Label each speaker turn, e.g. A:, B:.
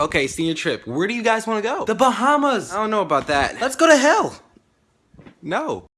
A: Okay, senior trip. Where do you guys want to go?
B: The Bahamas.
A: I don't know about that.
B: Let's go to hell.
A: No.